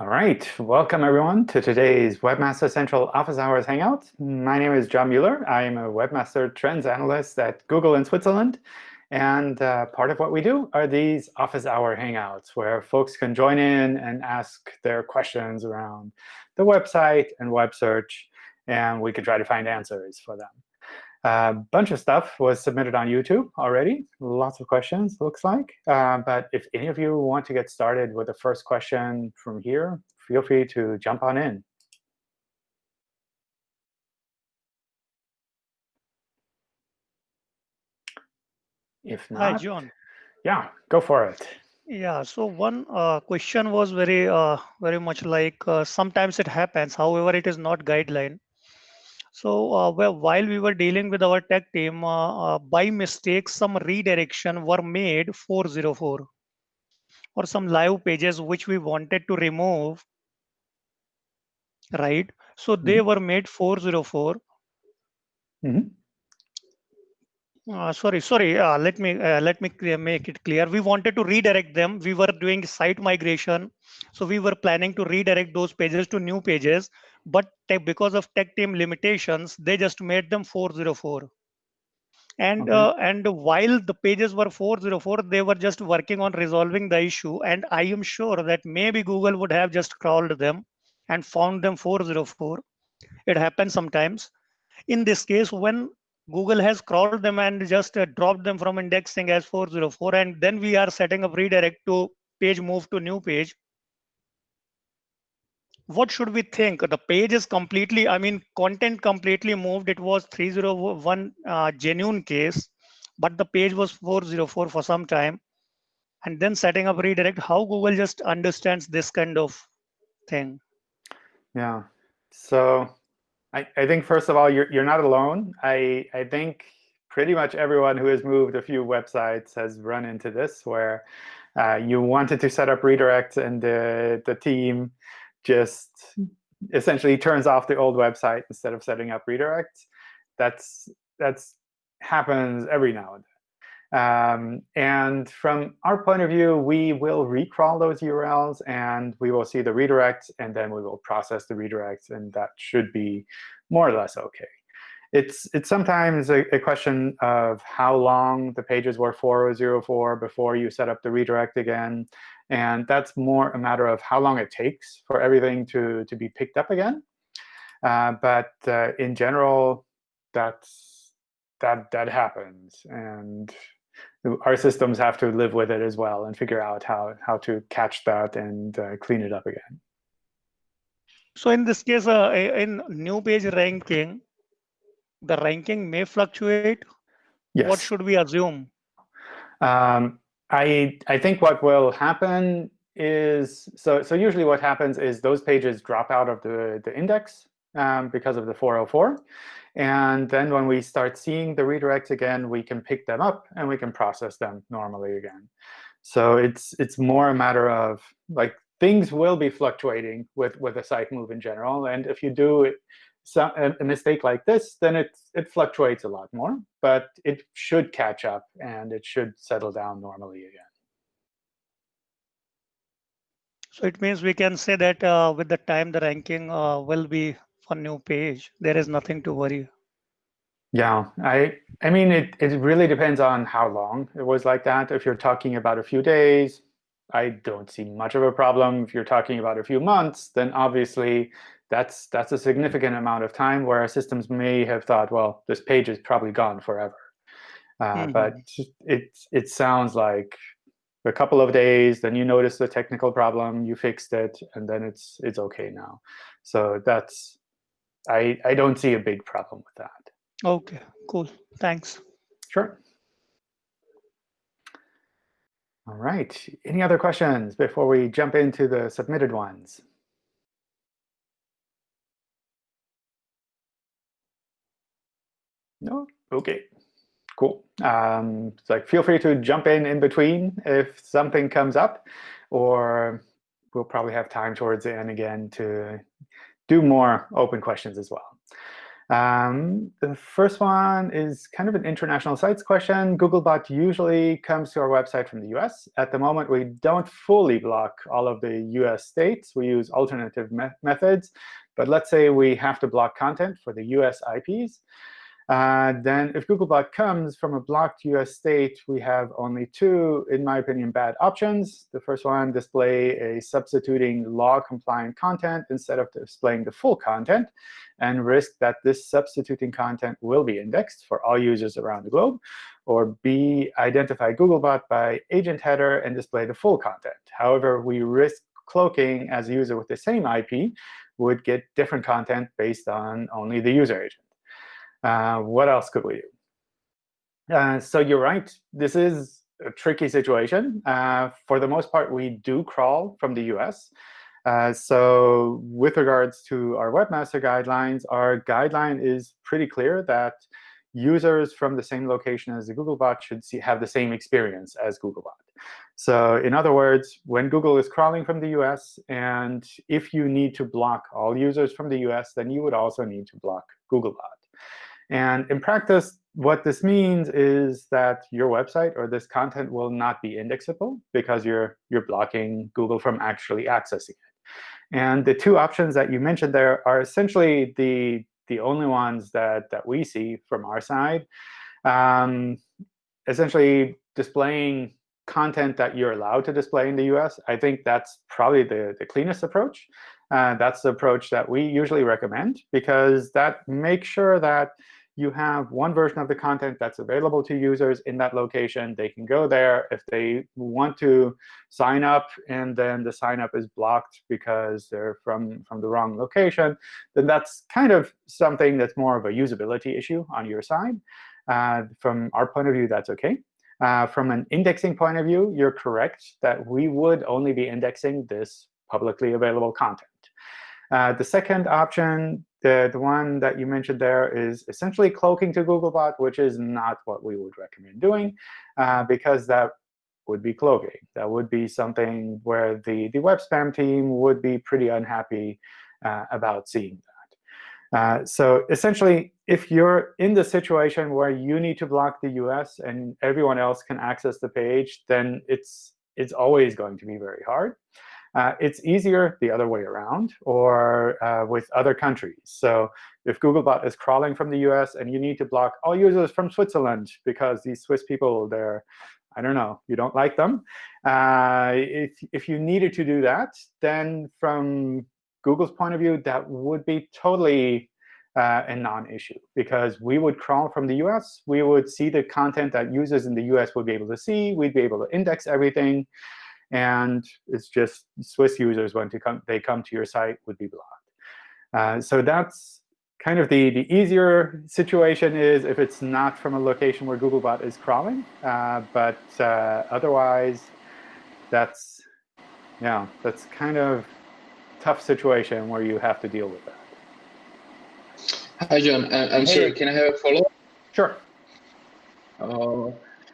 All right, welcome everyone to today's Webmaster Central Office Hours Hangout. My name is John Mueller. I am a Webmaster Trends Analyst at Google in Switzerland. And uh, part of what we do are these Office Hour Hangouts, where folks can join in and ask their questions around the website and web search, and we can try to find answers for them. A bunch of stuff was submitted on YouTube already. Lots of questions, looks like. Uh, but if any of you want to get started with the first question from here, feel free to jump on in. If not, Hi, John. Yeah, go for it. Yeah, so one uh, question was very, uh, very much like uh, sometimes it happens. However, it is not guideline. So uh, well, while we were dealing with our tech team, uh, uh, by mistake, some redirection were made 404 or some live pages which we wanted to remove, right? So they mm -hmm. were made 404. Mm -hmm. Uh, sorry, sorry. Uh, let me uh, let me make it clear. We wanted to redirect them. We were doing site migration, so we were planning to redirect those pages to new pages but because of tech team limitations, they just made them 404. And okay. uh, and while the pages were 404, they were just working on resolving the issue. And I am sure that maybe Google would have just crawled them and found them 404. It happens sometimes. In this case, when Google has crawled them and just uh, dropped them from indexing as 404, and then we are setting up redirect to page move to new page what should we think? The page is completely, I mean, content completely moved. It was 301 uh, genuine case, but the page was 404 for some time. And then setting up redirect, how Google just understands this kind of thing? Yeah. So I, I think, first of all, you're, you're not alone. I, I think pretty much everyone who has moved a few websites has run into this, where uh, you wanted to set up redirect and the, the team just essentially turns off the old website instead of setting up redirects. That's that's happens every now and then. Um, and from our point of view, we will recrawl those URLs, and we will see the redirects, and then we will process the redirects, and that should be more or less OK. It's, it's sometimes a, a question of how long the pages were 404 before you set up the redirect again. And that's more a matter of how long it takes for everything to, to be picked up again. Uh, but uh, in general, that's, that, that happens. And our systems have to live with it as well and figure out how, how to catch that and uh, clean it up again. So in this case, uh, in new page ranking, the ranking may fluctuate. Yes. What should we assume? Um, I I think what will happen is so so usually what happens is those pages drop out of the the index um, because of the 404. And then when we start seeing the redirects again, we can pick them up and we can process them normally again. So it's it's more a matter of like things will be fluctuating with with a site move in general. And if you do some, a mistake like this, then it, it fluctuates a lot more. But it should catch up, and it should settle down normally again. So it means we can say that uh, with the time, the ranking uh, will be for new page. There is nothing to worry. Yeah, I I mean, it, it really depends on how long it was like that. If you're talking about a few days, I don't see much of a problem. If you're talking about a few months, then obviously that's that's a significant amount of time where our systems may have thought, well, this page is probably gone forever. Uh, mm -hmm. But it it sounds like a couple of days, then you notice the technical problem, you fixed it, and then it's it's OK now. So that's I I don't see a big problem with that. OK, cool. Thanks. Sure. All right. Any other questions before we jump into the submitted ones? No? OK. Cool. Um, so like, feel free to jump in in between if something comes up, or we'll probably have time towards the end again to do more open questions as well. Um, the first one is kind of an international sites question. Googlebot usually comes to our website from the US. At the moment, we don't fully block all of the US states. We use alternative me methods. But let's say we have to block content for the US IPs. Uh, then if Googlebot comes from a blocked US state, we have only two, in my opinion, bad options. The first one, display a substituting law-compliant content instead of displaying the full content, and risk that this substituting content will be indexed for all users around the globe. Or B, identify Googlebot by agent header and display the full content. However, we risk cloaking as a user with the same IP would get different content based on only the user agent. Uh, what else could we do? Uh, so you're right. This is a tricky situation. Uh, for the most part, we do crawl from the US. Uh, so with regards to our webmaster guidelines, our guideline is pretty clear that users from the same location as the Googlebot should see, have the same experience as Googlebot. So in other words, when Google is crawling from the US, and if you need to block all users from the US, then you would also need to block Googlebot. And in practice, what this means is that your website or this content will not be indexable because you're, you're blocking Google from actually accessing it. And the two options that you mentioned there are essentially the, the only ones that, that we see from our side. Um, essentially, displaying content that you're allowed to display in the US, I think that's probably the, the cleanest approach. Uh, that's the approach that we usually recommend, because that makes sure that you have one version of the content that's available to users in that location. They can go there if they want to sign up, and then the sign up is blocked because they're from, from the wrong location, then that's kind of something that's more of a usability issue on your side. Uh, from our point of view, that's OK. Uh, from an indexing point of view, you're correct that we would only be indexing this publicly available content. Uh, the second option the, the one that you mentioned there is essentially cloaking to Googlebot, which is not what we would recommend doing, uh, because that would be cloaking. That would be something where the, the web spam team would be pretty unhappy uh, about seeing that. Uh, so essentially, if you're in the situation where you need to block the US and everyone else can access the page, then it's, it's always going to be very hard. Uh, it's easier the other way around or uh, with other countries. So if Googlebot is crawling from the US and you need to block all users from Switzerland because these Swiss people, they're, I don't know, you don't like them. Uh, if, if you needed to do that, then from Google's point of view, that would be totally uh, a non-issue because we would crawl from the US. We would see the content that users in the US would be able to see. We'd be able to index everything. And it's just Swiss users, when to come, they come to your site, would be blocked. Uh, so that's kind of the, the easier situation is if it's not from a location where Googlebot is crawling. Uh, but uh, otherwise, that's yeah, that's kind of tough situation where you have to deal with that. Hi, John. I'm hey. sorry. Can I have a follow-up? Sure. Uh,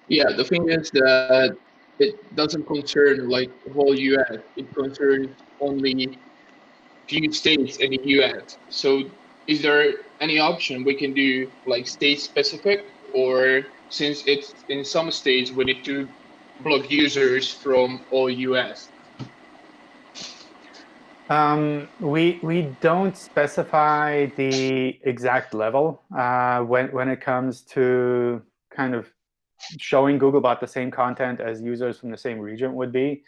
yeah, the thing is that it doesn't concern like the whole US. It concerns only few states in the US. So is there any option we can do like state specific or since it's in some states we need to block users from all US? Um, we we don't specify the exact level uh, when when it comes to kind of showing Googlebot the same content as users from the same region would be.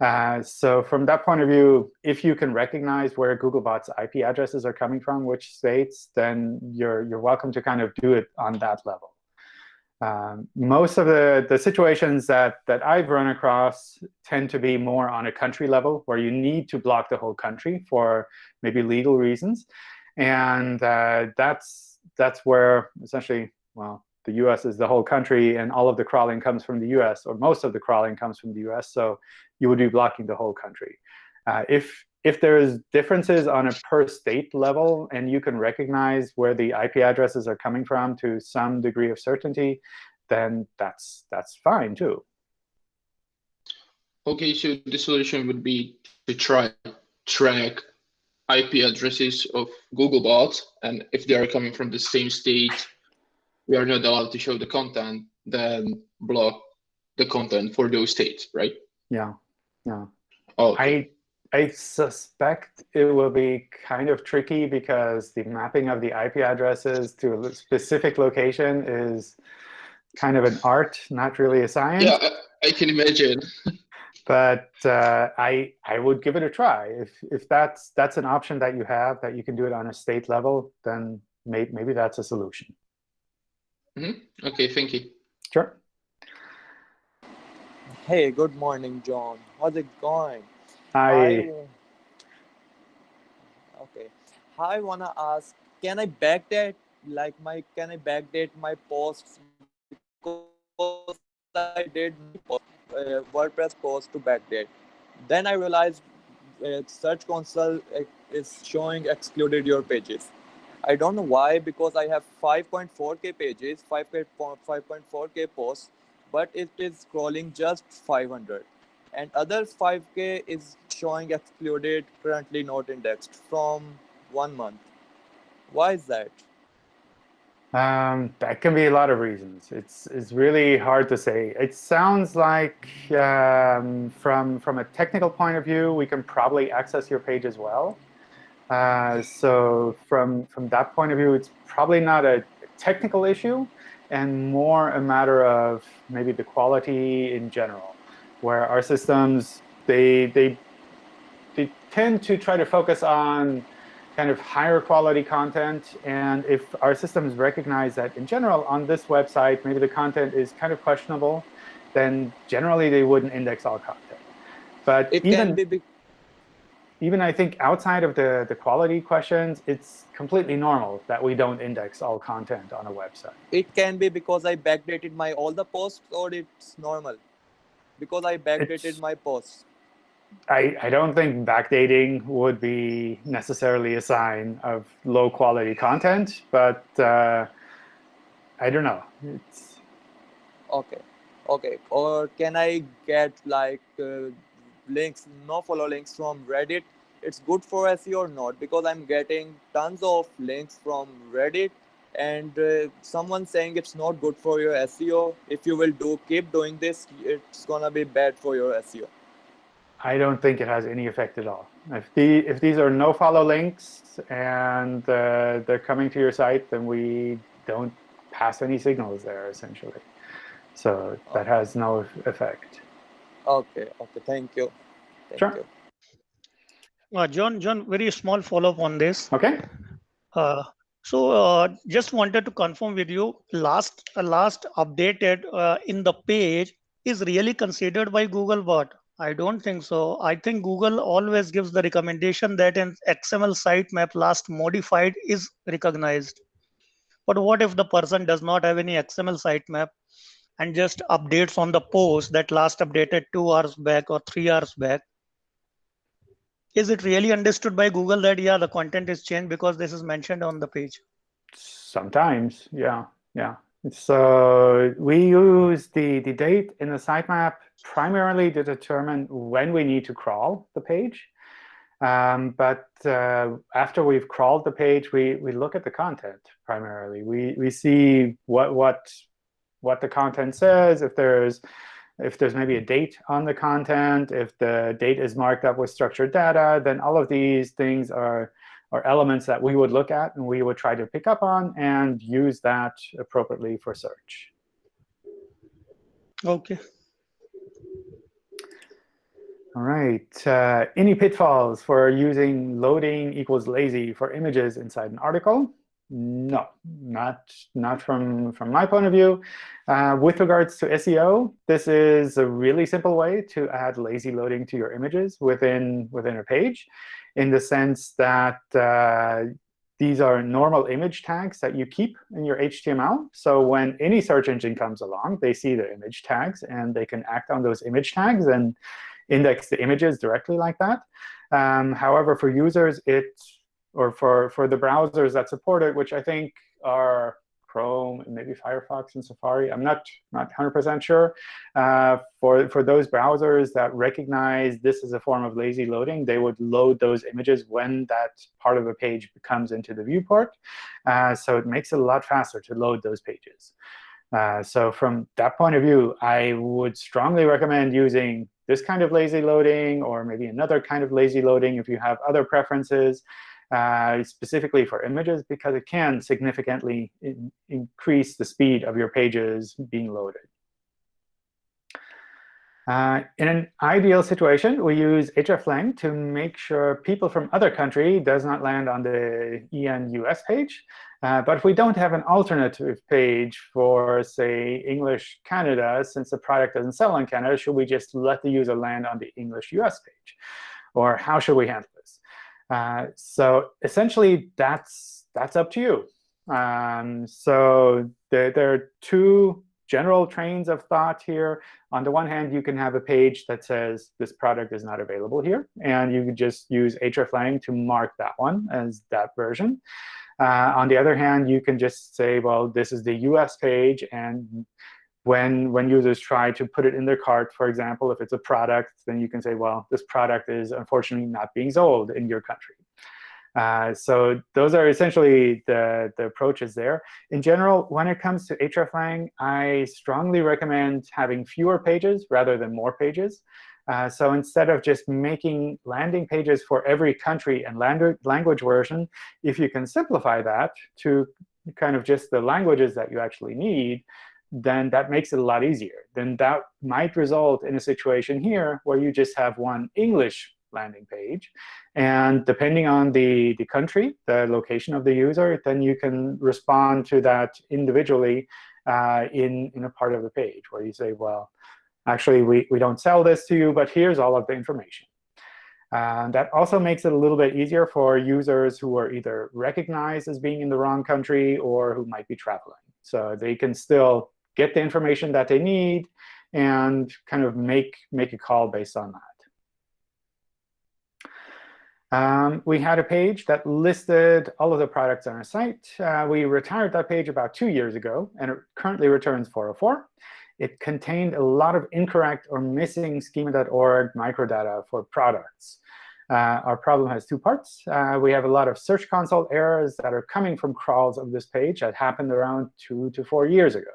Uh, so from that point of view, if you can recognize where Googlebot's IP addresses are coming from, which states, then you're, you're welcome to kind of do it on that level. Um, most of the, the situations that, that I've run across tend to be more on a country level, where you need to block the whole country for maybe legal reasons. And uh, that's, that's where essentially, well, the US is the whole country, and all of the crawling comes from the US, or most of the crawling comes from the US, so you would be blocking the whole country. Uh, if if there's differences on a per state level, and you can recognize where the IP addresses are coming from to some degree of certainty, then that's that's fine too. OK, so the solution would be to try track IP addresses of Googlebot, and if they are coming from the same state, we are not allowed to show the content, then block the content for those states, right? Yeah, yeah. Oh, I I suspect it will be kind of tricky because the mapping of the IP addresses to a specific location is kind of an art, not really a science. yeah, I, I can imagine. but uh, I I would give it a try. If if that's that's an option that you have that you can do it on a state level, then may, maybe that's a solution. Mm-hmm. Okay, thank you. Sure. Hey, good morning, John. How's it going? I okay. I wanna ask, can I backdate like my can I backdate my posts because I did uh, WordPress post to backdate. Then I realized uh, Search Console uh, is showing excluded your pages. I don't know why because I have 5.4k pages, 5.4k posts, but it is scrolling just 500 and other 5k is showing excluded currently not indexed from one month why is that um, that can be a lot of reasons. It's it's really hard to say. It sounds like um, from from a technical point of view, we can probably access your page as well. Uh, so from from that point of view, it's probably not a technical issue, and more a matter of maybe the quality in general where our systems, they, they, they tend to try to focus on kind of higher quality content. And if our systems recognize that in general on this website, maybe the content is kind of questionable, then generally they wouldn't index all content. But it even, can be even I think outside of the, the quality questions, it's completely normal that we don't index all content on a website. It can be because I backdated my all the posts or it's normal because I backdated it's, my posts. I, I don't think backdating would be necessarily a sign of low quality content, but uh, I don't know. It's... Okay, okay. Or can I get like uh, links, no follow links from Reddit? It's good for SEO or not? Because I'm getting tons of links from Reddit and uh, someone saying it's not good for your SEO. If you will do keep doing this, it's gonna be bad for your SEO. I don't think it has any effect at all. If the if these are no follow links and uh, they're coming to your site, then we don't pass any signals there essentially. So that has no effect. Okay. Okay. Thank you. Thank sure. You. Uh, John, John, very small follow up on this. Okay. Uh, so uh, just wanted to confirm with you, last uh, last updated uh, in the page is really considered by Googlebot. I don't think so. I think Google always gives the recommendation that an XML sitemap last modified is recognized. But what if the person does not have any XML sitemap and just updates on the post that last updated two hours back or three hours back? is it really understood by Google that, yeah, the content is changed because this is mentioned on the page? Sometimes, yeah, yeah. So we use the, the date in the sitemap primarily to determine when we need to crawl the page. Um, but uh, after we've crawled the page, we, we look at the content primarily. We, we see what, what, what the content says, if there's if there's maybe a date on the content, if the date is marked up with structured data, then all of these things are, are elements that we would look at and we would try to pick up on and use that appropriately for search. OK. All right. Uh, any pitfalls for using loading equals lazy for images inside an article? No, not not from from my point of view. Uh, with regards to SEO, this is a really simple way to add lazy loading to your images within within a page, in the sense that uh, these are normal image tags that you keep in your HTML. So when any search engine comes along, they see the image tags, and they can act on those image tags and index the images directly like that. Um, however, for users, it's or for, for the browsers that support it, which I think are Chrome, and maybe Firefox and Safari. I'm not not 100% sure. Uh, for for those browsers that recognize this as a form of lazy loading, they would load those images when that part of a page comes into the viewport. Uh, so it makes it a lot faster to load those pages. Uh, so from that point of view, I would strongly recommend using this kind of lazy loading or maybe another kind of lazy loading if you have other preferences uh, specifically for images, because it can significantly in increase the speed of your pages being loaded. Uh, in an ideal situation, we use hreflang to make sure people from other country does not land on the EN US page. Uh, but if we don't have an alternative page for, say, English Canada, since the product doesn't sell in Canada, should we just let the user land on the English US page? Or how should we handle this? Uh, so essentially, that's that's up to you. Um, so there, there are two general trains of thought here. On the one hand, you can have a page that says this product is not available here. And you could just use hreflang to mark that one as that version. Uh, on the other hand, you can just say, well, this is the US page. And when, when users try to put it in their cart, for example, if it's a product, then you can say, well, this product is unfortunately not being sold in your country. Uh, so those are essentially the, the approaches there. In general, when it comes to hreflang, I strongly recommend having fewer pages rather than more pages. Uh, so instead of just making landing pages for every country and language version, if you can simplify that to kind of just the languages that you actually need, then that makes it a lot easier. Then that might result in a situation here where you just have one English landing page. And depending on the, the country, the location of the user, then you can respond to that individually uh, in, in a part of the page where you say, well, actually, we, we don't sell this to you, but here's all of the information. Uh, that also makes it a little bit easier for users who are either recognized as being in the wrong country or who might be traveling. So they can still get the information that they need and kind of make, make a call based on that. Um, we had a page that listed all of the products on our site. Uh, we retired that page about two years ago, and it currently returns 404. It contained a lot of incorrect or missing schema.org microdata for products. Uh, our problem has two parts. Uh, we have a lot of Search Console errors that are coming from crawls of this page that happened around two to four years ago.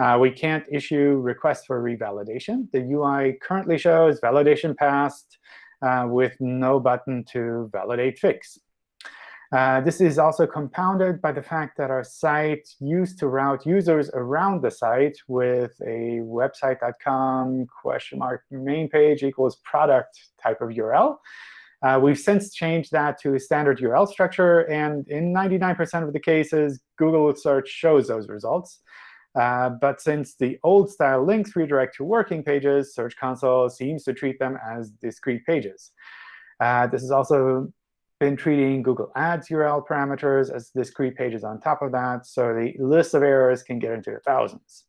Uh, we can't issue requests for revalidation. The UI currently shows validation passed uh, with no button to validate fix. Uh, this is also compounded by the fact that our site used to route users around the site with a website.com question mark main page equals product type of URL. Uh, we've since changed that to a standard URL structure. And in 99% of the cases, Google search shows those results. Uh, but since the old style links redirect to working pages, Search Console seems to treat them as discrete pages. Uh, this has also been treating Google Ads URL parameters as discrete pages on top of that. So the list of errors can get into the thousands.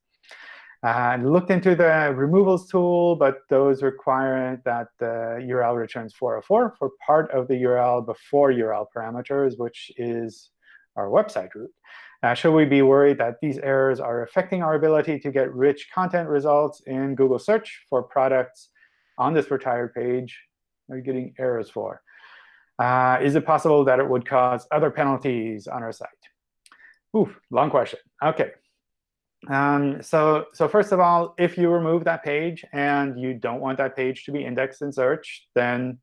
Uh, I looked into the removals tool, but those require that the URL returns 404 for part of the URL before URL parameters, which is our website root. Uh, should we be worried that these errors are affecting our ability to get rich content results in Google search for products on this retired page? Are you getting errors for? Uh, is it possible that it would cause other penalties on our site? Oof, long question. OK. Um, so, so first of all, if you remove that page and you don't want that page to be indexed in search, then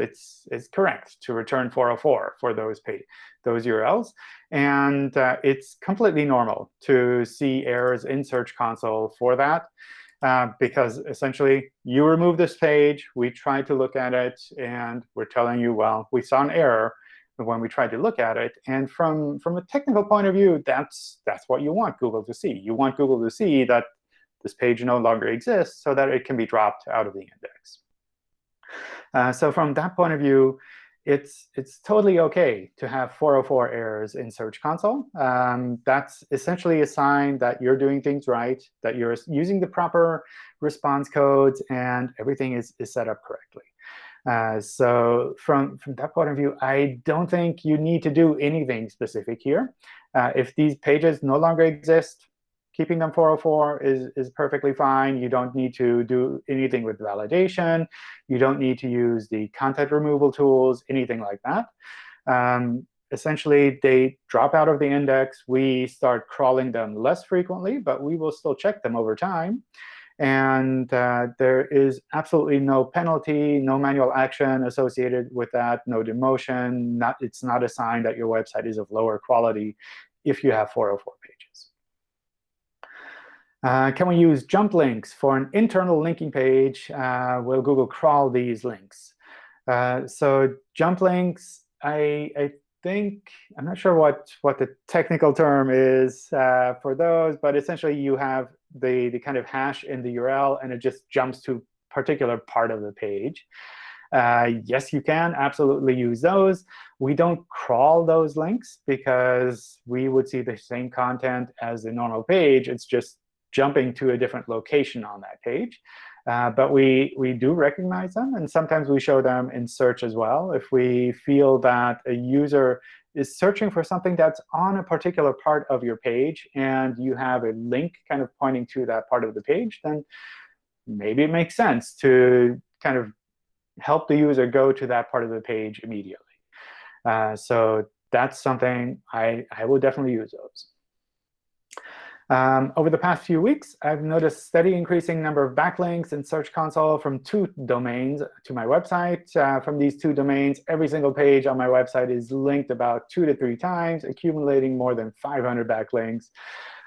it's, it's correct to return 404 for those, pay, those URLs. And uh, it's completely normal to see errors in Search Console for that. Uh, because essentially, you remove this page, we try to look at it, and we're telling you, well, we saw an error when we tried to look at it. And from, from a technical point of view, that's, that's what you want Google to see. You want Google to see that this page no longer exists so that it can be dropped out of the index. Uh, so from that point of view, it's it's totally OK to have 404 errors in Search Console. Um, that's essentially a sign that you're doing things right, that you're using the proper response codes, and everything is, is set up correctly. Uh, so from, from that point of view, I don't think you need to do anything specific here. Uh, if these pages no longer exist, keeping them 404 is, is perfectly fine. You don't need to do anything with validation. You don't need to use the content removal tools, anything like that. Um, essentially, they drop out of the index. We start crawling them less frequently, but we will still check them over time. And uh, there is absolutely no penalty, no manual action associated with that, no demotion. Not, it's not a sign that your website is of lower quality if you have 404 pages. Uh, can we use jump links for an internal linking page? Uh, will Google crawl these links? Uh, so jump links, I, I think, I'm not sure what, what the technical term is uh, for those, but essentially you have the, the kind of hash in the URL, and it just jumps to particular part of the page. Uh, yes, you can absolutely use those. We don't crawl those links because we would see the same content as the normal page. It's just jumping to a different location on that page. Uh, but we, we do recognize them, and sometimes we show them in search as well. If we feel that a user is searching for something that's on a particular part of your page, and you have a link kind of pointing to that part of the page, then maybe it makes sense to kind of help the user go to that part of the page immediately. Uh, so that's something I, I will definitely use those. Um, over the past few weeks, I've noticed steady increasing number of backlinks in Search Console from two domains to my website. Uh, from these two domains, every single page on my website is linked about two to three times, accumulating more than 500 backlinks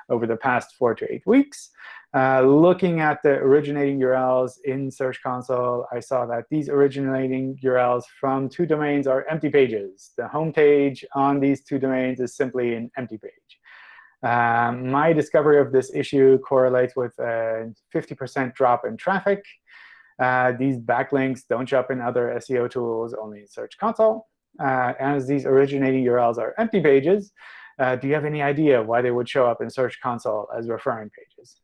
over the past four to eight weeks. Uh, looking at the originating URLs in Search Console, I saw that these originating URLs from two domains are empty pages. The home page on these two domains is simply an empty page. Um, my discovery of this issue correlates with a 50% drop in traffic. Uh, these backlinks don't show up in other SEO tools, only in Search Console. Uh, as these originating URLs are empty pages, uh, do you have any idea why they would show up in Search Console as referring pages?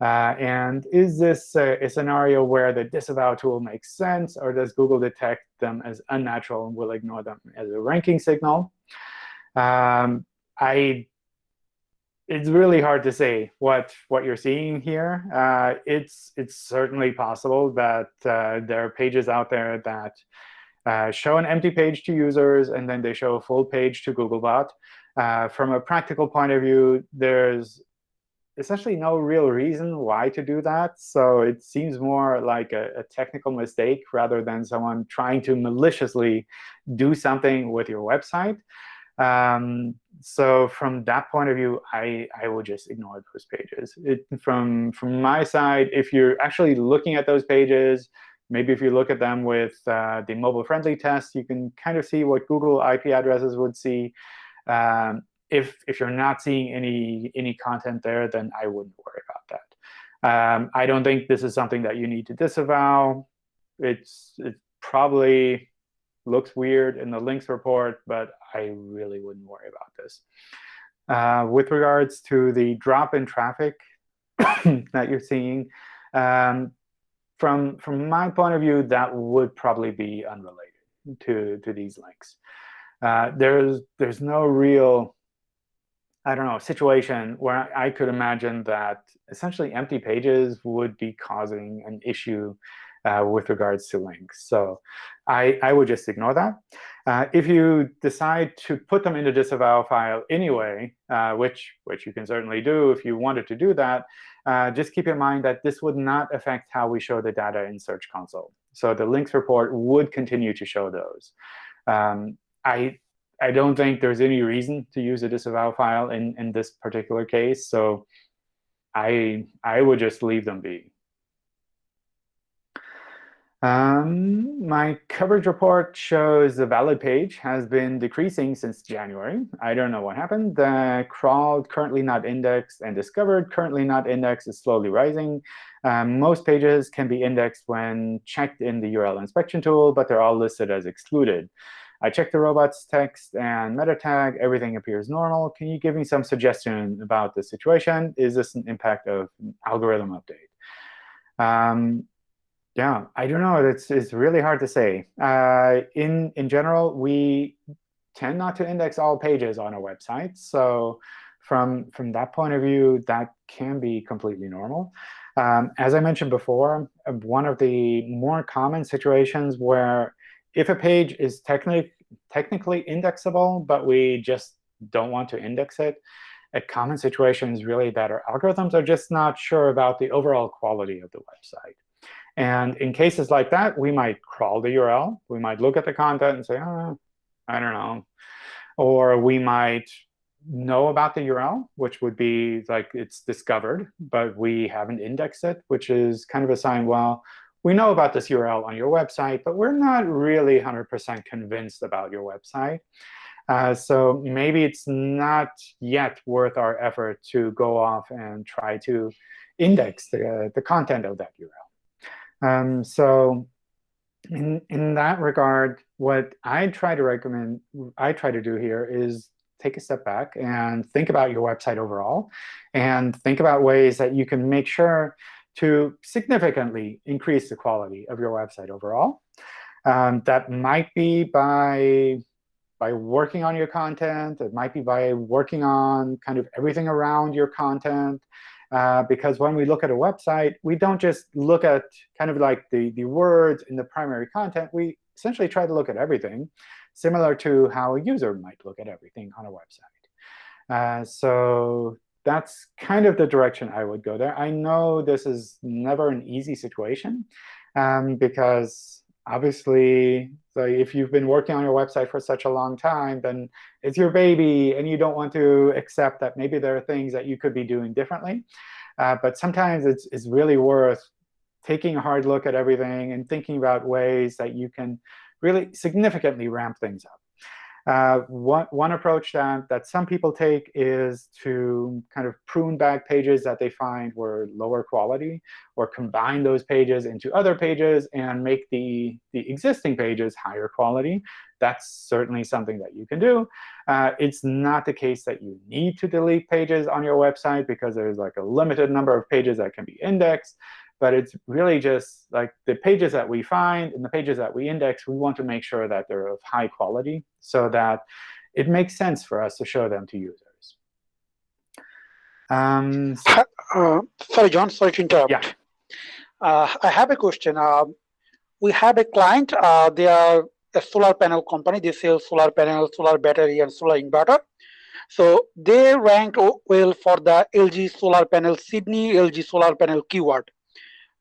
Uh, and is this a, scenario where the disavow tool makes sense, or does Google detect them as unnatural and will ignore them as a ranking signal? Um, I it's really hard to say what what you're seeing here. Uh, it's it's certainly possible that uh, there are pages out there that uh, show an empty page to users, and then they show a full page to Googlebot. Uh, from a practical point of view, there's essentially no real reason why to do that. So it seems more like a, a technical mistake rather than someone trying to maliciously do something with your website. Um, so from that point of view, I, I will just ignore those pages. It, from, from my side, if you're actually looking at those pages, maybe if you look at them with uh, the mobile-friendly test, you can kind of see what Google IP addresses would see. Um, if, if you're not seeing any, any content there, then I wouldn't worry about that. Um, I don't think this is something that you need to disavow. It's, it's probably looks weird in the links report, but I really wouldn't worry about this. Uh, with regards to the drop in traffic that you're seeing, um, from, from my point of view, that would probably be unrelated to, to these links. Uh, there's, there's no real, I don't know, situation where I could imagine that essentially empty pages would be causing an issue uh, with regards to links. So I, I would just ignore that. Uh, if you decide to put them in the disavow file anyway, uh, which, which you can certainly do if you wanted to do that, uh, just keep in mind that this would not affect how we show the data in Search Console. So the links report would continue to show those. Um, I, I don't think there's any reason to use a disavow file in, in this particular case. So I, I would just leave them be. Um, my coverage report shows the valid page has been decreasing since January. I don't know what happened. The crawled, currently not indexed, and discovered, currently not indexed, is slowly rising. Um, most pages can be indexed when checked in the URL inspection tool, but they're all listed as excluded. I checked the robots text and meta tag. Everything appears normal. Can you give me some suggestion about the situation? Is this an impact of algorithm update? Um, yeah, I don't know. It's, it's really hard to say. Uh, in, in general, we tend not to index all pages on a website. So from, from that point of view, that can be completely normal. Um, as I mentioned before, one of the more common situations where if a page is technic technically indexable, but we just don't want to index it, a common situation is really that our algorithms are just not sure about the overall quality of the website. And in cases like that, we might crawl the URL. We might look at the content and say, oh, I don't know. Or we might know about the URL, which would be like it's discovered, but we haven't indexed it, which is kind of a sign, well, we know about this URL on your website, but we're not really 100% convinced about your website. Uh, so maybe it's not yet worth our effort to go off and try to index the, the content of that URL. Um, so in, in that regard, what I try to recommend, I try to do here is take a step back and think about your website overall, and think about ways that you can make sure to significantly increase the quality of your website overall. Um, that might be by by working on your content. It might be by working on kind of everything around your content. Uh, because when we look at a website, we don't just look at kind of like the, the words in the primary content. We essentially try to look at everything, similar to how a user might look at everything on a website. Uh, so that's kind of the direction I would go there. I know this is never an easy situation, um, because obviously, so if you've been working on your website for such a long time, then it's your baby, and you don't want to accept that maybe there are things that you could be doing differently. Uh, but sometimes it's, it's really worth taking a hard look at everything and thinking about ways that you can really significantly ramp things up. Uh, one, one approach that, that some people take is to kind of prune back pages that they find were lower quality, or combine those pages into other pages and make the, the existing pages higher quality. That's certainly something that you can do. Uh, it's not the case that you need to delete pages on your website because there's like a limited number of pages that can be indexed but it's really just like the pages that we find and the pages that we index, we want to make sure that they're of high quality so that it makes sense for us to show them to users. Um, so, uh, sorry, John, sorry to interrupt. Yeah. Uh, I have a question. Uh, we have a client. Uh, they are a solar panel company. They sell solar panel, solar battery, and solar inverter. So they ranked well for the LG solar panel Sydney, LG solar panel keyword.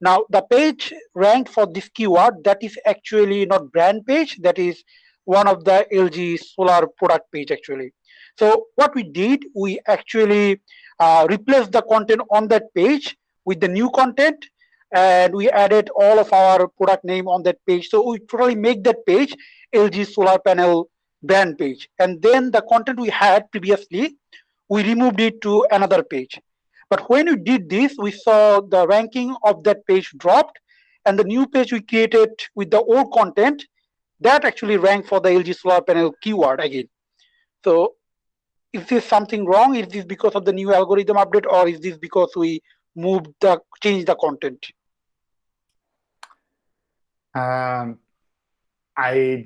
Now, the page ranked for this keyword, that is actually not brand page, that is one of the LG solar product page actually. So what we did, we actually uh, replaced the content on that page with the new content and we added all of our product name on that page. So we totally make that page LG solar panel brand page. And then the content we had previously, we removed it to another page. But when we did this, we saw the ranking of that page dropped, and the new page we created with the old content, that actually ranked for the LG solar panel keyword again. So is this something wrong? Is this because of the new algorithm update, or is this because we moved the changed the content? Um, I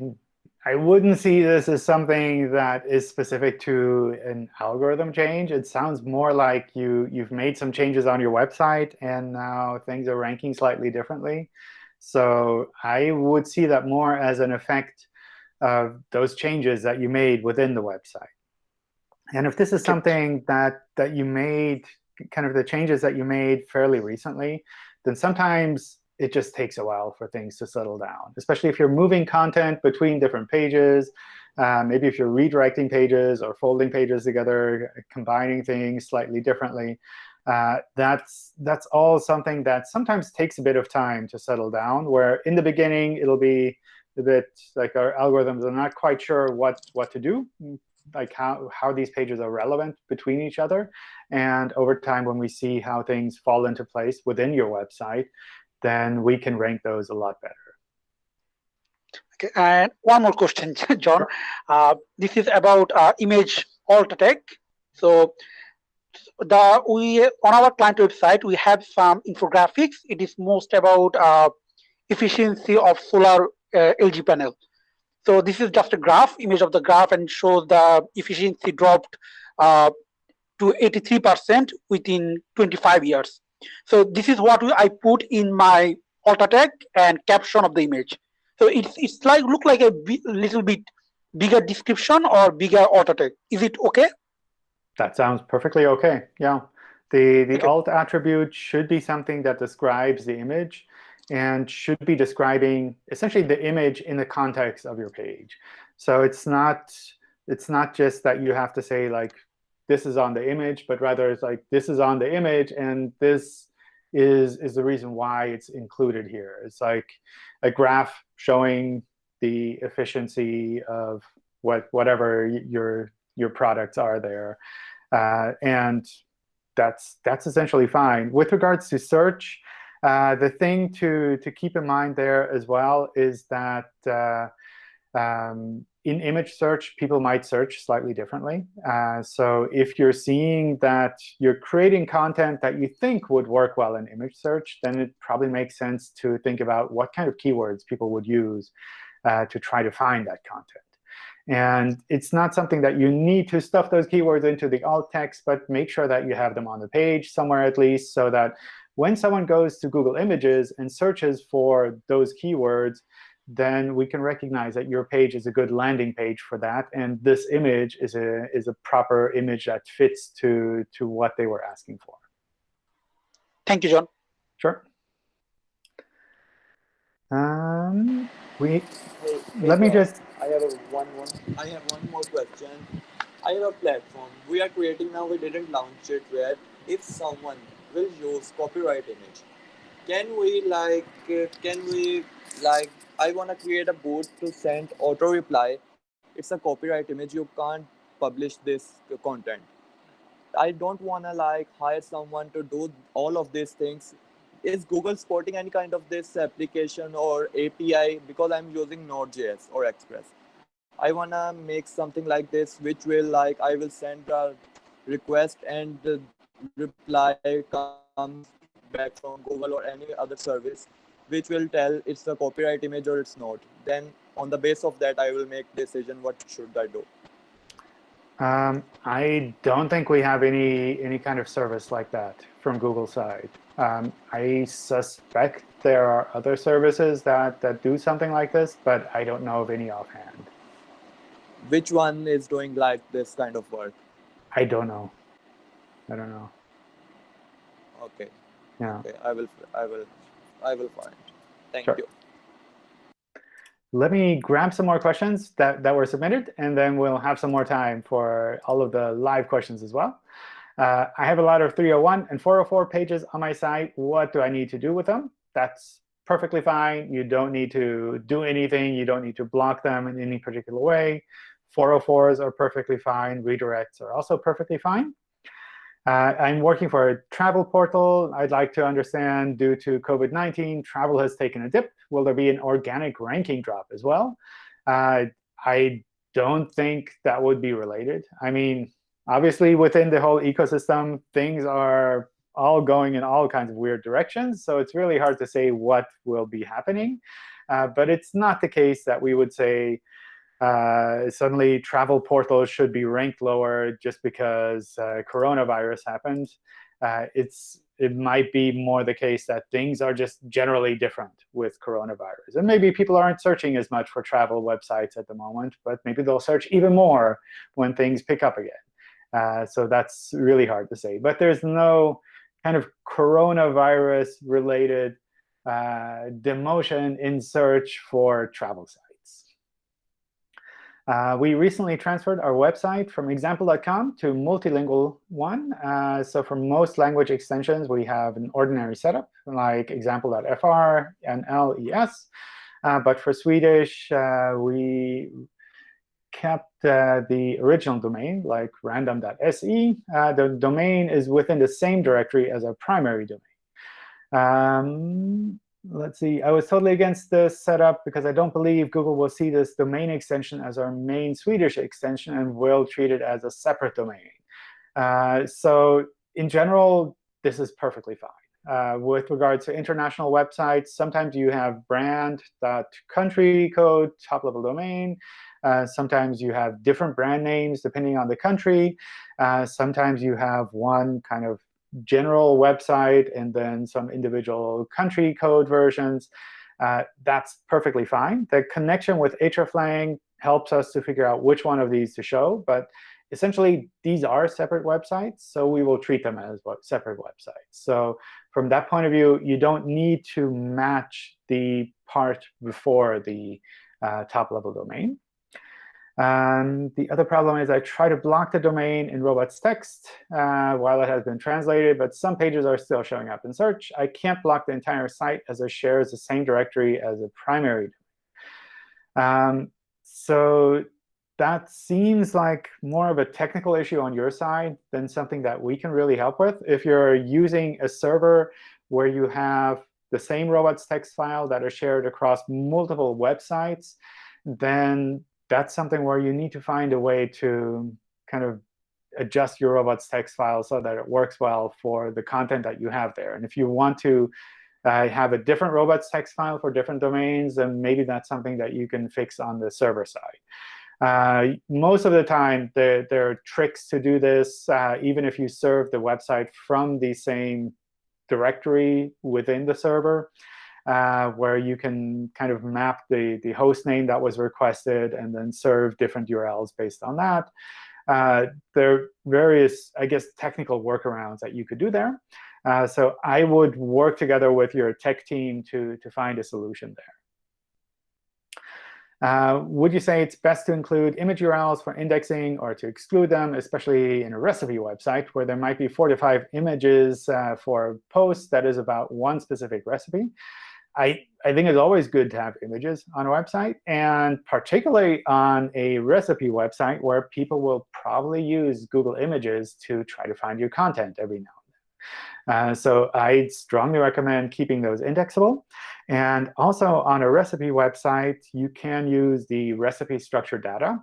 I wouldn't see this as something that is specific to an algorithm change. It sounds more like you, you've made some changes on your website, and now things are ranking slightly differently. So I would see that more as an effect of those changes that you made within the website. And if this is something that, that you made, kind of the changes that you made fairly recently, then sometimes it just takes a while for things to settle down, especially if you're moving content between different pages. Uh, maybe if you're redirecting pages or folding pages together, combining things slightly differently. Uh, that's, that's all something that sometimes takes a bit of time to settle down, where in the beginning, it'll be a bit like our algorithms are not quite sure what, what to do, like how, how these pages are relevant between each other. And over time, when we see how things fall into place within your website, then we can rank those a lot better. Okay, and one more question, John. Uh, this is about uh, image alt attack. So the we on our client website we have some infographics. It is most about uh, efficiency of solar uh, LG panel. So this is just a graph, image of the graph, and shows the efficiency dropped uh, to 83% within 25 years. So this is what I put in my alt tag and caption of the image. So it's it's like look like a little bit bigger description or bigger alt tag. Is it okay? That sounds perfectly okay. Yeah. The the okay. alt attribute should be something that describes the image and should be describing essentially the image in the context of your page. So it's not it's not just that you have to say like this is on the image, but rather it's like this is on the image and this is is the reason why it's included here. It's like a graph showing the efficiency of what whatever your your products are there, uh, and that's that's essentially fine. With regards to search, uh, the thing to, to keep in mind there as well is that uh, um, in image search, people might search slightly differently. Uh, so if you're seeing that you're creating content that you think would work well in image search, then it probably makes sense to think about what kind of keywords people would use uh, to try to find that content. And it's not something that you need to stuff those keywords into the alt text, but make sure that you have them on the page somewhere at least so that when someone goes to Google Images and searches for those keywords, then we can recognize that your page is a good landing page for that. And this image is a, is a proper image that fits to, to what they were asking for. Thank you, John. Sure. Um, we hey, let me just. I have a one more. I have one more question. I have a platform we are creating now. We didn't launch it yet. If someone will use copyright image can we like uh, can we like i want to create a bot to send auto reply. It's a copyright image. You can't publish this content. I don't want to like hire someone to do all of these things. Is google supporting any kind of this application or api because i'm using node.js or express. I want to make something like this which will like i will send a request and reply comes back from Google or any other service, which will tell it's a copyright image or it's not. Then on the base of that, I will make decision what should I do. Um, I don't think we have any any kind of service like that from Google side. Um, I suspect there are other services that, that do something like this, but I don't know of any offhand. Which one is doing like this kind of work? I don't know. I don't know. Okay. Yeah. Okay. I will. I will. I will find. Thank sure. you. Let me grab some more questions that, that were submitted, and then we'll have some more time for all of the live questions as well. Uh, I have a lot of 301 and 404 pages on my site. What do I need to do with them? That's perfectly fine. You don't need to do anything. You don't need to block them in any particular way. 404s are perfectly fine. Redirects are also perfectly fine. Uh, I'm working for a travel portal. I'd like to understand, due to COVID-19, travel has taken a dip. Will there be an organic ranking drop as well? Uh, I don't think that would be related. I mean, obviously, within the whole ecosystem, things are all going in all kinds of weird directions. So it's really hard to say what will be happening. Uh, but it's not the case that we would say, uh, suddenly travel portals should be ranked lower just because uh, coronavirus happened. Uh, it's it might be more the case that things are just generally different with coronavirus. And maybe people aren't searching as much for travel websites at the moment, but maybe they'll search even more when things pick up again. Uh, so that's really hard to say. But there's no kind of coronavirus-related uh, demotion in search for travel sites. Uh, we recently transferred our website from example.com to multilingual one. Uh, so for most language extensions, we have an ordinary setup, like example.fr and LES. Uh, but for Swedish, uh, we kept uh, the original domain, like random.se. Uh, the domain is within the same directory as our primary domain. Um, let's see, I was totally against this setup because I don't believe Google will see this domain extension as our main Swedish extension and will treat it as a separate domain. Uh, so in general, this is perfectly fine. Uh, with regards to international websites, sometimes you have brand country code top level domain. Uh, sometimes you have different brand names depending on the country. Uh, sometimes you have one kind of general website and then some individual country code versions. Uh, that's perfectly fine. The connection with hreflang helps us to figure out which one of these to show. But essentially, these are separate websites, so we will treat them as separate websites. So from that point of view, you don't need to match the part before the uh, top-level domain. And the other problem is I try to block the domain in robots text uh, while it has been translated, but some pages are still showing up in search. I can't block the entire site as it shares the same directory as a primary um, so that seems like more of a technical issue on your side than something that we can really help with. If you're using a server where you have the same robots text file that are shared across multiple websites, then that's something where you need to find a way to kind of adjust your robots text file so that it works well for the content that you have there. And if you want to uh, have a different robots text file for different domains, then maybe that's something that you can fix on the server side. Uh, most of the time, there, there are tricks to do this, uh, even if you serve the website from the same directory within the server uh, where you can kind of map the, the host name that was requested and then serve different URLs based on that. Uh, there are various, I guess, technical workarounds that you could do there. Uh, so I would work together with your tech team to, to find a solution there. Uh, would you say it's best to include image URLs for indexing or to exclude them, especially in a recipe website where there might be four to five images uh, for a post that is about one specific recipe? I, I think it's always good to have images on a website, and particularly on a recipe website where people will probably use Google Images to try to find your content every now and then. Uh, so I strongly recommend keeping those indexable. And also on a recipe website, you can use the recipe structure data.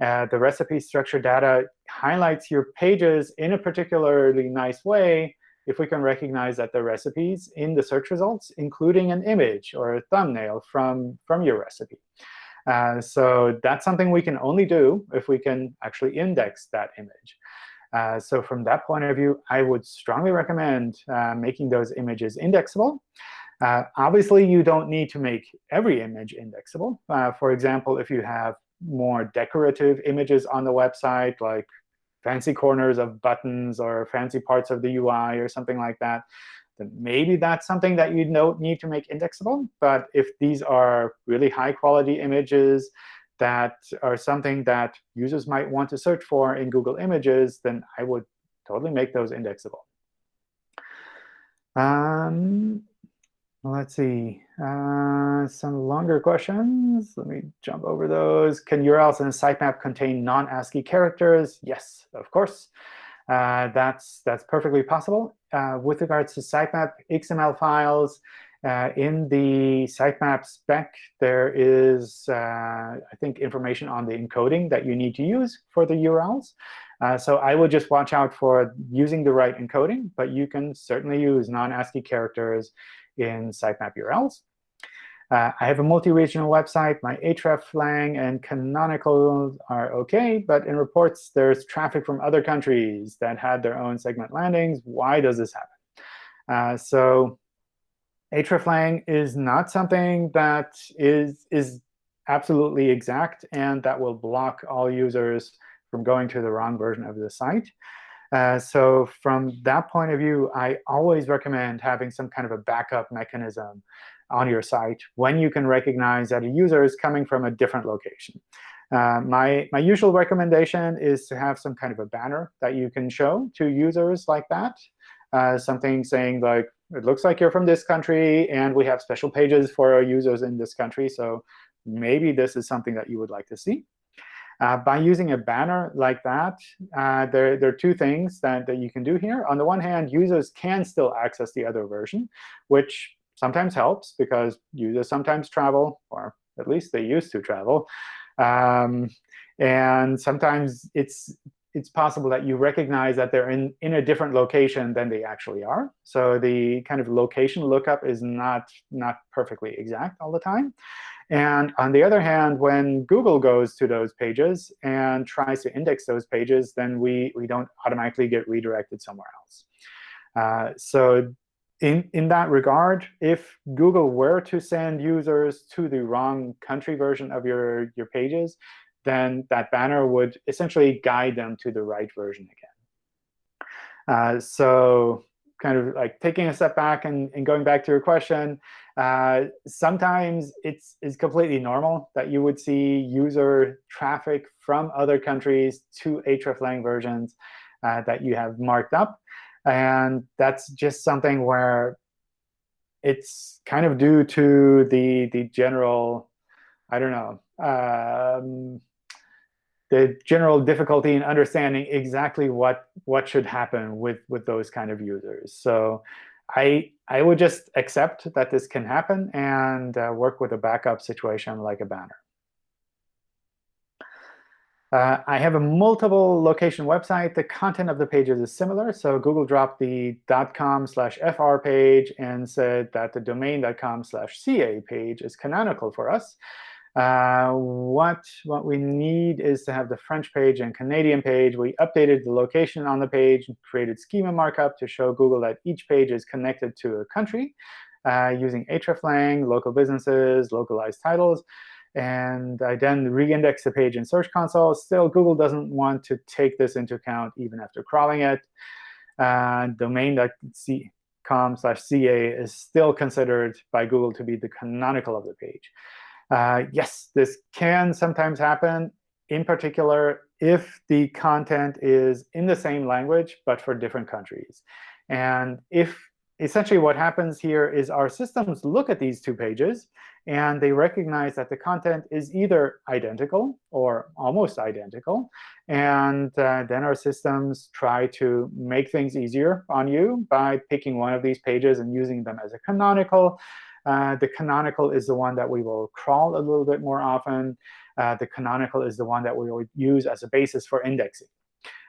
Uh, the recipe structure data highlights your pages in a particularly nice way if we can recognize that the recipes in the search results, including an image or a thumbnail from, from your recipe. Uh, so that's something we can only do if we can actually index that image. Uh, so from that point of view, I would strongly recommend uh, making those images indexable. Uh, obviously, you don't need to make every image indexable. Uh, for example, if you have more decorative images on the website, like fancy corners of buttons or fancy parts of the UI or something like that, then maybe that's something that you need to make indexable. But if these are really high-quality images that are something that users might want to search for in Google Images, then I would totally make those indexable. Um, Let's see. Uh, some longer questions. Let me jump over those. Can URLs in a sitemap contain non-ASCII characters? Yes, of course. Uh, that's, that's perfectly possible. Uh, with regards to sitemap XML files, uh, in the sitemap spec, there is, uh, I think, information on the encoding that you need to use for the URLs. Uh, so I would just watch out for using the right encoding. But you can certainly use non-ASCII characters in sitemap URLs. Uh, I have a multi-regional website. My hreflang and canonical are OK. But in reports, there's traffic from other countries that had their own segment landings. Why does this happen? Uh, so hreflang is not something that is, is absolutely exact and that will block all users from going to the wrong version of the site. Uh, so from that point of view, I always recommend having some kind of a backup mechanism on your site when you can recognize that a user is coming from a different location. Uh, my, my usual recommendation is to have some kind of a banner that you can show to users like that. Uh, something saying like, it looks like you're from this country, and we have special pages for our users in this country. So maybe this is something that you would like to see. Uh, by using a banner like that, uh, there, there are two things that, that you can do here. On the one hand, users can still access the other version, which sometimes helps because users sometimes travel, or at least they used to travel. Um, and sometimes it's it's possible that you recognize that they're in, in a different location than they actually are. So the kind of location lookup is not, not perfectly exact all the time. And on the other hand, when Google goes to those pages and tries to index those pages, then we, we don't automatically get redirected somewhere else. Uh, so in, in that regard, if Google were to send users to the wrong country version of your, your pages, then that banner would essentially guide them to the right version again. Uh, so kind of like taking a step back and, and going back to your question, uh, sometimes it's, it's completely normal that you would see user traffic from other countries to hreflang versions uh, that you have marked up. And that's just something where it's kind of due to the, the general, I don't know, um, the general difficulty in understanding exactly what what should happen with with those kind of users. So I I would just accept that this can happen and uh, work with a backup situation like a banner. Uh, I have a multiple location website. The content of the pages is similar. So Google dropped the .com slash fr page and said that the domain.com slash ca page is canonical for us. Uh, what, what we need is to have the French page and Canadian page. We updated the location on the page, created schema markup to show Google that each page is connected to a country uh, using hreflang, local businesses, localized titles. And I then re-index the page in Search Console. Still, Google doesn't want to take this into account even after crawling it. Uh, domain.com slash ca is still considered by Google to be the canonical of the page. Uh, yes, this can sometimes happen, in particular if the content is in the same language, but for different countries. And if essentially what happens here is our systems look at these two pages, and they recognize that the content is either identical or almost identical. And uh, then our systems try to make things easier on you by picking one of these pages and using them as a canonical. Uh, the canonical is the one that we will crawl a little bit more often. Uh, the canonical is the one that we will use as a basis for indexing.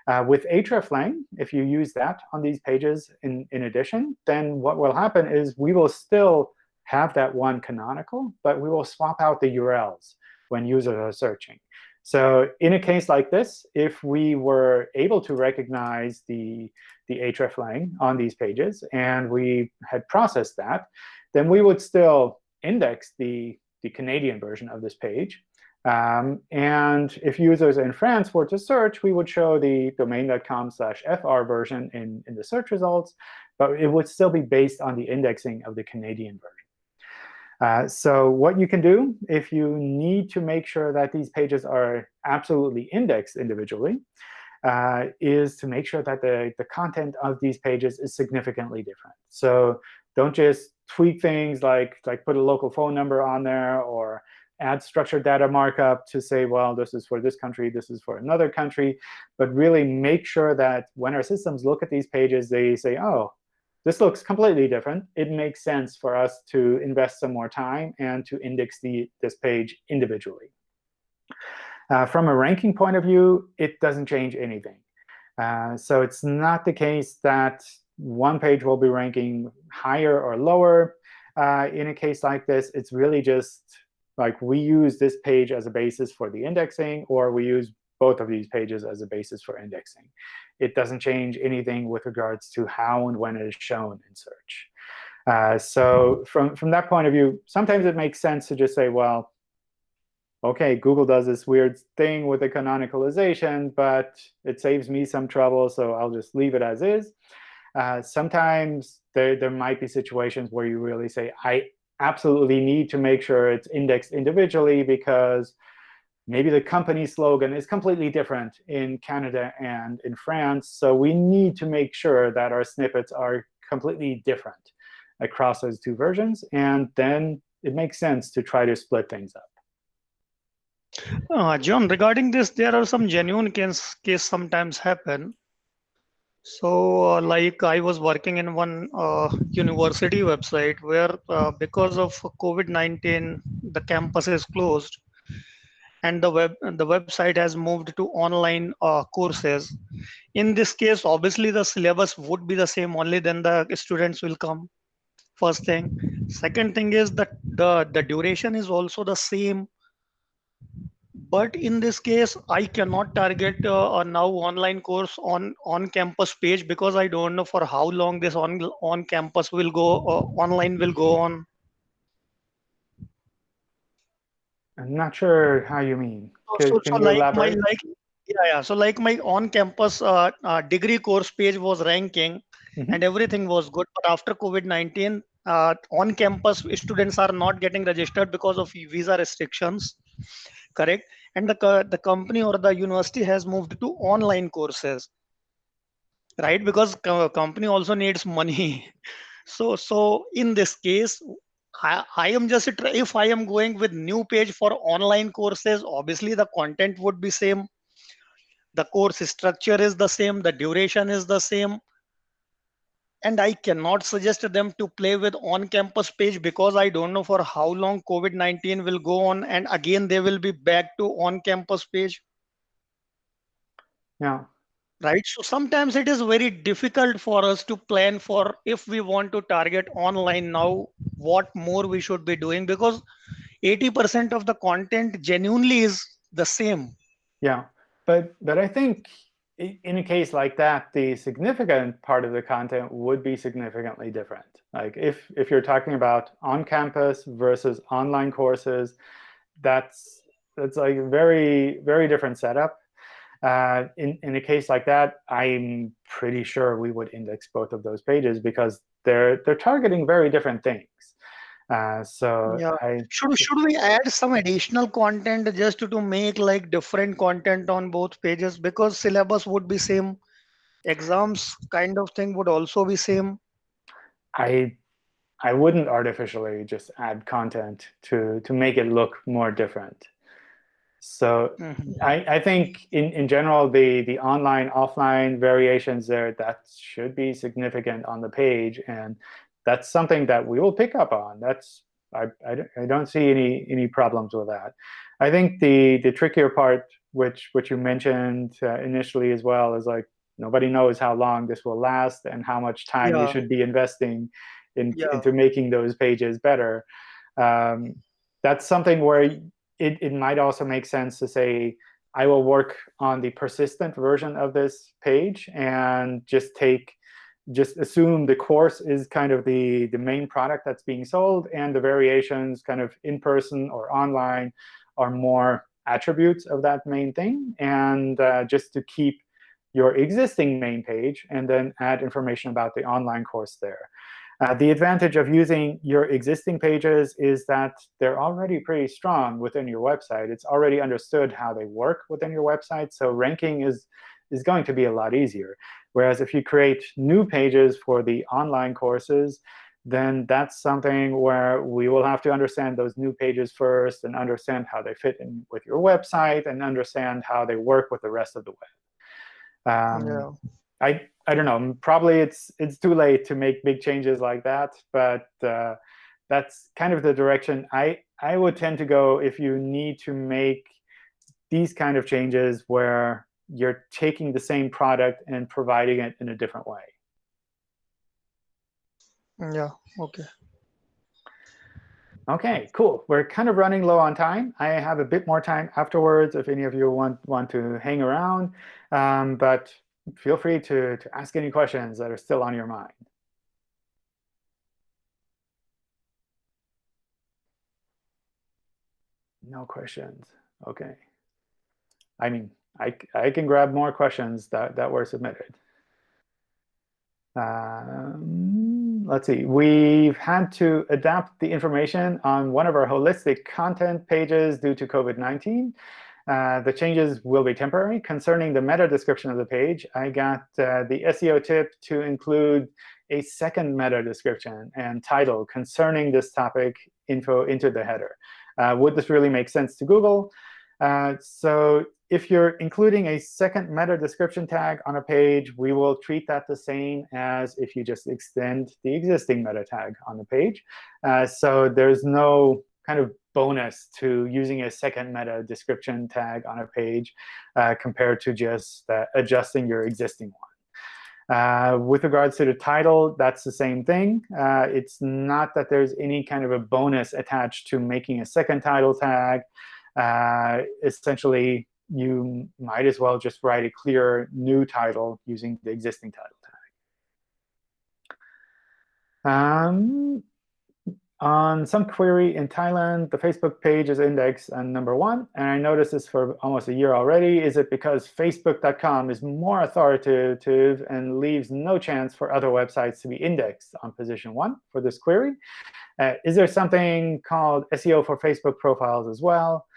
Uh, with hreflang, if you use that on these pages in, in addition, then what will happen is we will still have that one canonical, but we will swap out the URLs when users are searching. So in a case like this, if we were able to recognize the, the hreflang on these pages, and we had processed that, then we would still index the, the Canadian version of this page. Um, and if users in France were to search, we would show the domain.com slash fr version in, in the search results, but it would still be based on the indexing of the Canadian version. Uh, so what you can do if you need to make sure that these pages are absolutely indexed individually uh, is to make sure that the, the content of these pages is significantly different. So don't just tweak things like, like put a local phone number on there or add structured data markup to say, well, this is for this country, this is for another country. But really make sure that when our systems look at these pages, they say, oh, this looks completely different. It makes sense for us to invest some more time and to index the, this page individually. Uh, from a ranking point of view, it doesn't change anything. Uh, so it's not the case that one page will be ranking higher or lower. Uh, in a case like this, it's really just like we use this page as a basis for the indexing, or we use both of these pages as a basis for indexing. It doesn't change anything with regards to how and when it is shown in search. Uh, so from, from that point of view, sometimes it makes sense to just say, well, OK, Google does this weird thing with the canonicalization, but it saves me some trouble, so I'll just leave it as is. Uh, sometimes there, there might be situations where you really say, I absolutely need to make sure it's indexed individually because maybe the company slogan is completely different in Canada and in France. So we need to make sure that our snippets are completely different across those two versions. And then it makes sense to try to split things up. Uh, John, regarding this, there are some genuine case, case sometimes happen. So uh, like I was working in one uh, university website where uh, because of COVID-19, the campus is closed. and the web the website has moved to online uh, courses in this case obviously the syllabus would be the same only then the students will come first thing second thing is that the the duration is also the same but in this case i cannot target uh, a now online course on on campus page because i don't know for how long this on on campus will go uh, online will go on I'm not sure how you mean. So, so, so you like my like yeah yeah. So like my on-campus uh, uh, degree course page was ranking, Mhm. and everything was good. But after COVID-19, uh, on-campus students are not getting registered because of visa restrictions, correct? And the the company or the university has moved to online courses, right? Because co- company also needs money. So so in this case. I, I am just if I am going with new page for online courses, obviously the content would be same. The course structure is the same, the duration is the same. And I cannot suggest them to play with on-campus page because I don't know for how long COVID-19 will go on and again they will be back to on-campus page. Yeah. right so sometimes it is very difficult for us to plan for if we want to target online now what more we should be doing because 80% of the content genuinely is the same Yeah, but but I think in a case like that, the significant part of the content would be significantly different. Like if if you're talking about on-campus versus online courses, that's that's like a very very different setup. Uh, in in a case like that, I'm pretty sure we would index both of those pages because they're they're targeting very different things. Uh, so Yeah. I should should we add some additional content just to, to make like different content on both pages because syllabus would be same exams kind of thing would also be same I I wouldn't artificially just add content to to make it look more different. So Mhm. I, I think in, in general the the online offline variations there that should be significant on the page and that's something that we will pick up on. That's I, I, don't- I don't see any any problems with that. I think the the trickier part, which which you mentioned uh, initially as well, is like nobody knows how long this will last and how much time you should be investing in, Yeah. into making those pages better. Um, that's something where it, it might also make sense to say, I will work on the persistent version of this page and just take just assume the course is kind of the, the main product that's being sold, and the variations kind of in person or online are more attributes of that main thing. And uh, just to keep your existing main page and then add information about the online course there. Uh, the advantage of using your existing pages is that they're already pretty strong within your website. It's already understood how they work within your website, so ranking is, is going to be a lot easier. Whereas if you create new pages for the online courses, then that's something where we will have to understand those new pages first and understand how they fit in with your website and understand how they work with the rest of the web. Um, yeah I I don't know. Probably it's it's too late to make big changes like that, but uh, that's kind of the direction I I would tend to go if you need to make these kind of changes where you're taking the same product and providing it in a different way. yeah okay OK, cool. We're kind of running low on time. I have a bit more time afterwards if any of you want, want to hang around. Um, but feel free to, to ask any questions that are still on your mind. No questions. OK. I mean, I, I can grab more questions that, that were submitted. Um, let's see. We've had to adapt the information on one of our holistic content pages due to COVID-19. Uh, the changes will be temporary. Concerning the meta description of the page, I got uh, the SEO tip to include a second meta description and title concerning this topic info into the header. Uh, would this really make sense to Google? Uh, so if you're including a second meta description tag on a page, we will treat that the same as if you just extend the existing meta tag on the page. Uh, so there's no kind of bonus to using a second meta description tag on a page uh, compared to just uh, adjusting your existing one. Uh, with regards to the title, that's the same thing. Uh, it's not that there's any kind of a bonus attached to making a second title tag. Uh, essentially, you might as well just write a clear new title using the existing title tag. Um, on some query in Thailand, the Facebook page is indexed on number one. And I noticed this for almost a year already. Is it because Facebook.com is more authoritative and leaves no chance for other websites to be indexed on position one for this query? Uh, is there something called SEO for Facebook profiles as well?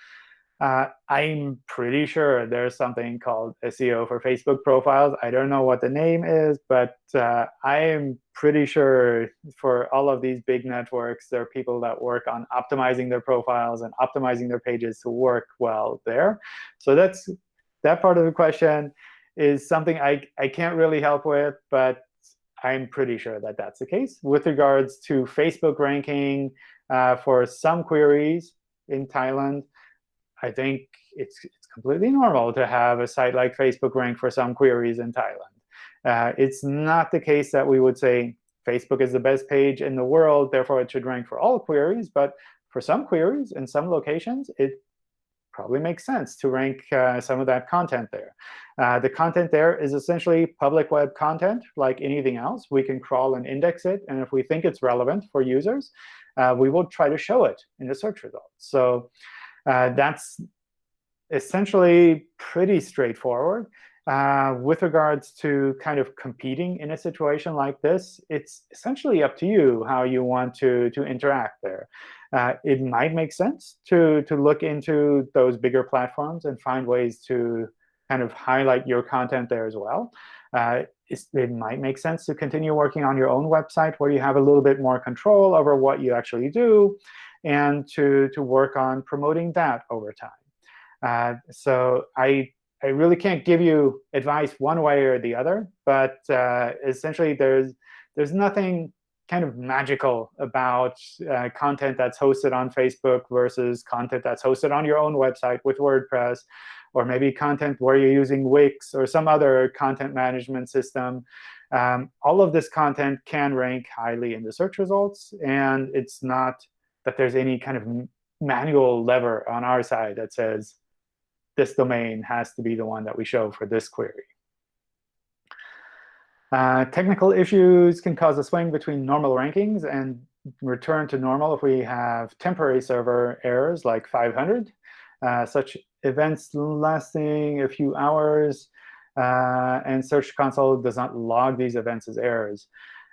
Uh, I'm pretty sure there's something called SEO for Facebook profiles. I don't know what the name is, but uh, I am pretty sure for all of these big networks, there are people that work on optimizing their profiles and optimizing their pages to work well there. So that's that part of the question is something I, I can't really help with, but I'm pretty sure that that's the case. With regards to Facebook ranking uh, for some queries in Thailand, I think it's, it's completely normal to have a site like Facebook rank for some queries in Thailand. Uh, it's not the case that we would say Facebook is the best page in the world, therefore it should rank for all queries. But for some queries in some locations, it probably makes sense to rank uh, some of that content there. Uh, the content there is essentially public web content, like anything else. We can crawl and index it. And if we think it's relevant for users, uh, we will try to show it in the search results. So that's essentially pretty straightforward. Uh, with regards to kind of competing in a situation like this, it's essentially up to you how you want to, to interact there. Uh, it might make sense to, to look into those bigger platforms and find ways to kind of highlight your content there as well. Uh, it might make sense to continue working on your own website where you have a little bit more control over what you actually do and to, to work on promoting that over time. Uh, so I, I really can't give you advice one way or the other. But uh, essentially, there's, there's nothing kind of magical about uh, content that's hosted on Facebook versus content that's hosted on your own website with WordPress, or maybe content where you're using Wix or some other content management system. Um, all of this content can rank highly in the search results. And it's not that there's any kind of manual lever on our side that says this domain has to be the one that we show for this query. Uh, technical issues can cause a swing between normal rankings and return to normal if we have temporary server errors like 500. Uh, such events lasting a few hours, uh, and Search Console does not log these events as errors.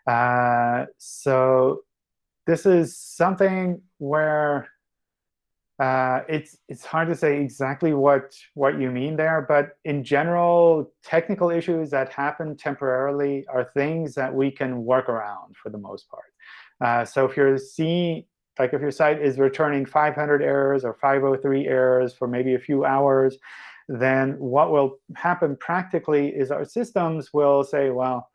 Uh, so this is something where uh, it's it's hard to say exactly what what you mean there, but in general, technical issues that happen temporarily are things that we can work around for the most part. Uh, so if you're seeing like if your site is returning 500 errors or 503 errors for maybe a few hours, then what will happen practically is our systems will say, well,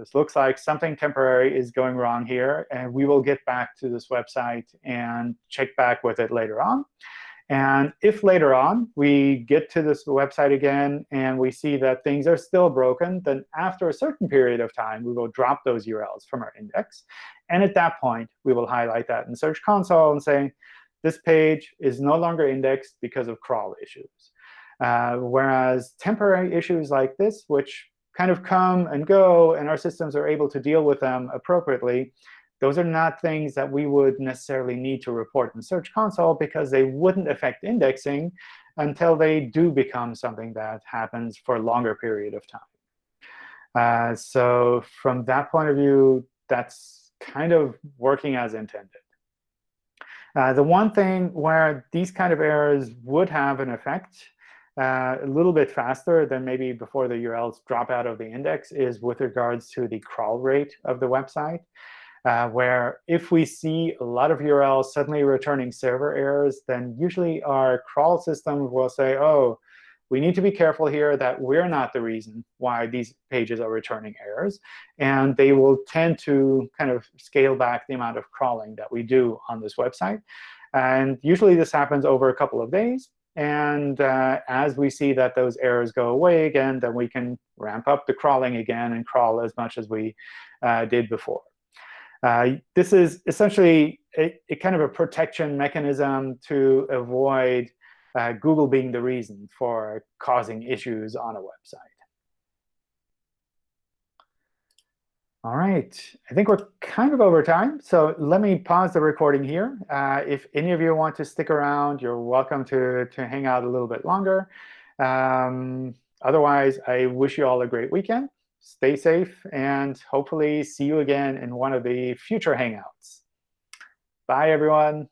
this looks like something temporary is going wrong here. And we will get back to this website and check back with it later on. And if later on we get to this website again and we see that things are still broken, then after a certain period of time, we will drop those URLs from our index. And at that point, we will highlight that in Search Console and say, this page is no longer indexed because of crawl issues. Uh, whereas temporary issues like this, which kind of come and go, and our systems are able to deal with them appropriately, those are not things that we would necessarily need to report in Search Console because they wouldn't affect indexing until they do become something that happens for a longer period of time. Uh, so from that point of view, that's kind of working as intended. Uh, the one thing where these kind of errors would have an effect uh, a little bit faster than maybe before the URLs drop out of the index is with regards to the crawl rate of the website, uh, where if we see a lot of URLs suddenly returning server errors, then usually our crawl system will say, oh, we need to be careful here that we're not the reason why these pages are returning errors. And they will tend to kind of scale back the amount of crawling that we do on this website. And usually this happens over a couple of days. And uh, as we see that those errors go away again, then we can ramp up the crawling again and crawl as much as we uh, did before. Uh, this is essentially a, a, kind of a protection mechanism to avoid uh, Google being the reason for causing issues on a website. All right, I think we're kind of over time. So let me pause the recording here. Uh, if any of you want to stick around, you're welcome to, to hang out a little bit longer. Um, otherwise, I wish you all a great weekend. Stay safe, and hopefully see you again in one of the future Hangouts. Bye, everyone.